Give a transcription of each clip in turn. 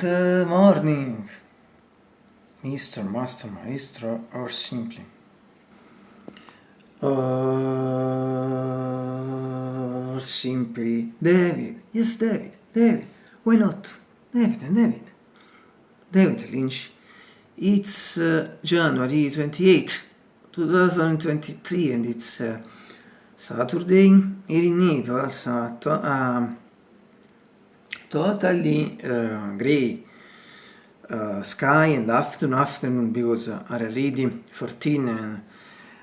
Good morning, Mr. Master Maestro, or simply. Or simply David. Yes, David. David. Why not? David and David. David Lynch. It's uh, January 28, 2023, and it's uh, Saturday here in Naples uh, totally uh, grey uh, sky and afternoon afternoon because are already 14 and,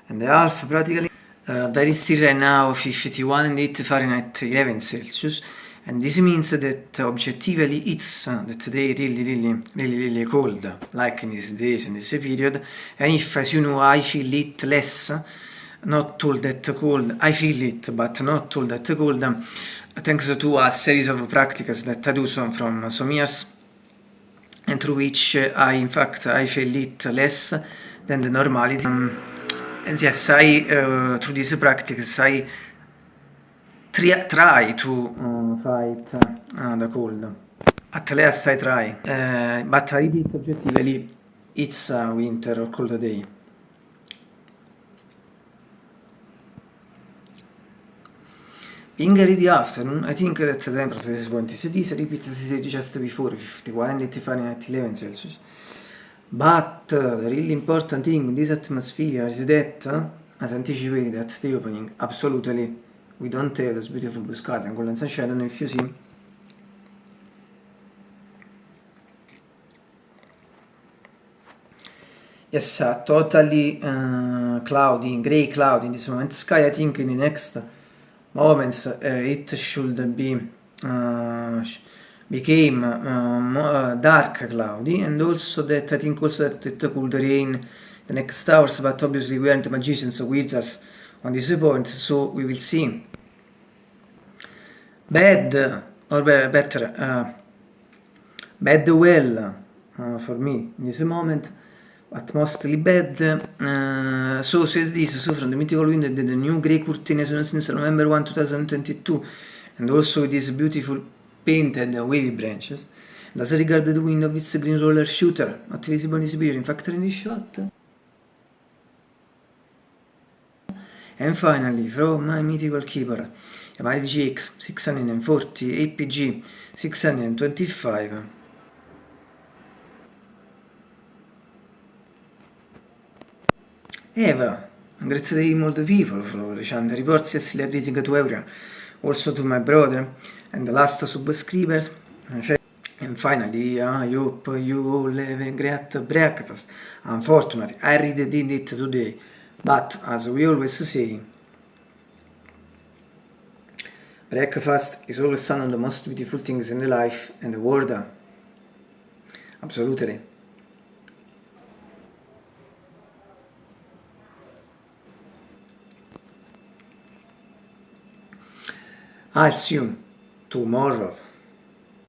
and a half practically. Uh, there is still right now 51 and 8 Fahrenheit 11 Celsius. And this means that objectively it's uh, that today really really really really cold like in these days in this period. And if as you know I feel it less not all that cold I feel it but not all that cold thanks to a series of practices that I do some from some years and through which I in fact I feel it less than the normality um, and yes I uh, through this practice I try to uh, fight uh, the cold. At least I try uh, but I did objectively it's winter or cold day In the afternoon, I think that the temperature is going to this repeat as just before, 51 and 85 11 Celsius. But the really important thing in this atmosphere is that, uh, as anticipated at the opening, absolutely we don't have those beautiful blue skies and golden sunshine. I know if you see. Yes, uh, totally uh, cloudy, grey cloud in this moment. Sky, I think in the next moments uh, it should be uh, became uh, dark cloudy and also that I think also that it could rain the next hours but obviously we aren't magicians or wizards on this point so we will see. Bad or better uh, bad well uh, for me in this moment but mostly bad. Uh, so says this, so from the mythical wind the new grey curtain since November 1, 2022, and also with these beautiful painted wavy branches. As regard the wind of its green roller shooter, not visible in this video, in fact in this shot. And finally, from my mythical keyboard, Yamaha GX 640 APG 625 Eva, great day multiple people for and reports celebrating to everyone, also to my brother and the last subscribers. And finally, I hope you all have a great breakfast. Unfortunately, I really did it today, but as we always say, breakfast is always one of the most beautiful things in the life and the world. Absolutely. I'll see you tomorrow.